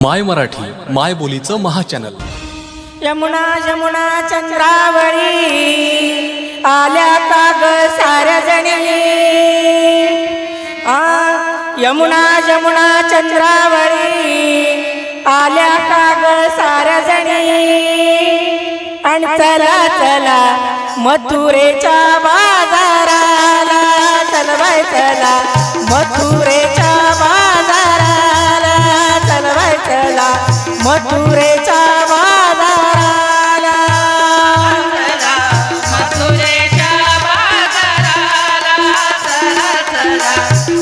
माय मराठी माय बोलीचं महाचॅनल. यमुना यमुना चंद्रावळी आल्या का ग साऱ्या जणी आ यमुना यमुना चंद्रावळी आल्या का ग साऱ्या जणी आणि चला चला मथुरेच्या बाजाराला चल बाय चला मथुरे मथुरेच्या बाजाराला मथुरेच्या बाजाराला चला चला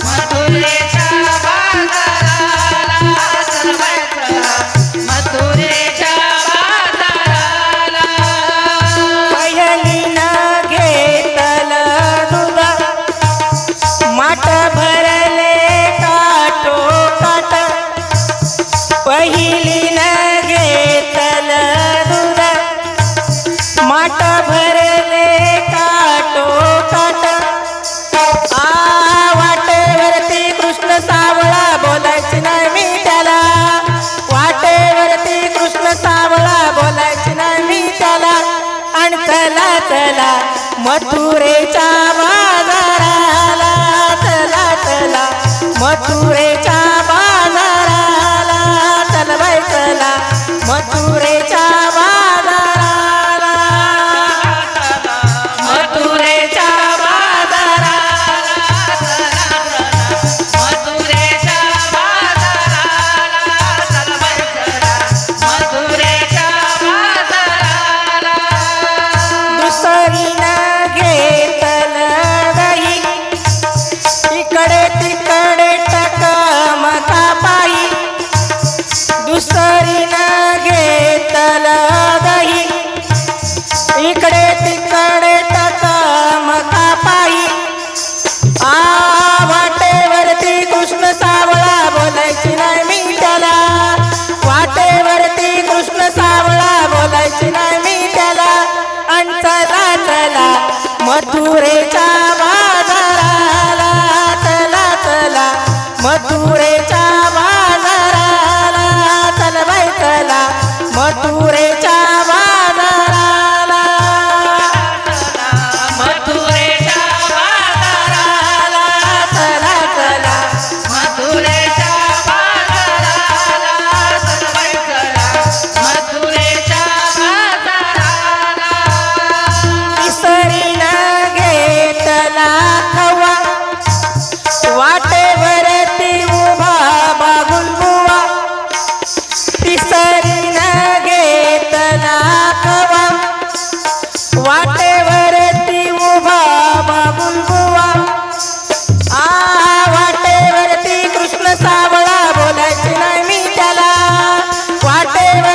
मथुरेच्या बाजाराला चला चला मथुरेच्या बाजाराला घेतल भरले काटो काट माठ भरले काटो काट. आ वाटेवरती कृष्ण सावळा बोलायची नाही मी त्याला. वाटेवरती कृष्ण सावळा बोलायची नाही मी त्याला. आणि चला चला मथुरेच्या बाजाराला. चला चला मथुरेच्या बाजाराला. चल बाय चला मथुरेच्या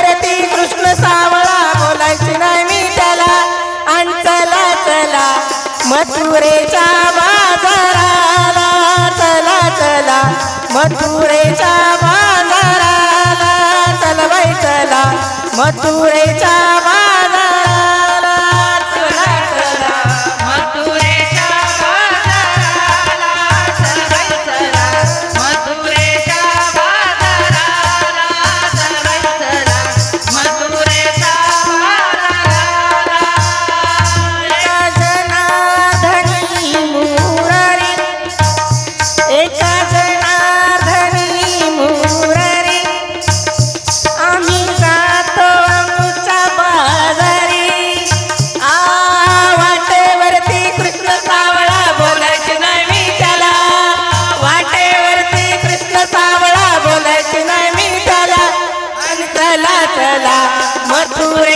वाटेवरती कृष्ण सावळा बोलायची नाही मी त्याला. आणि चला चला मथुरेच्या बाजाराला चला चला मथुरेच्या बाजाराला चल बाई चला मथुरेच्या चला मथुरे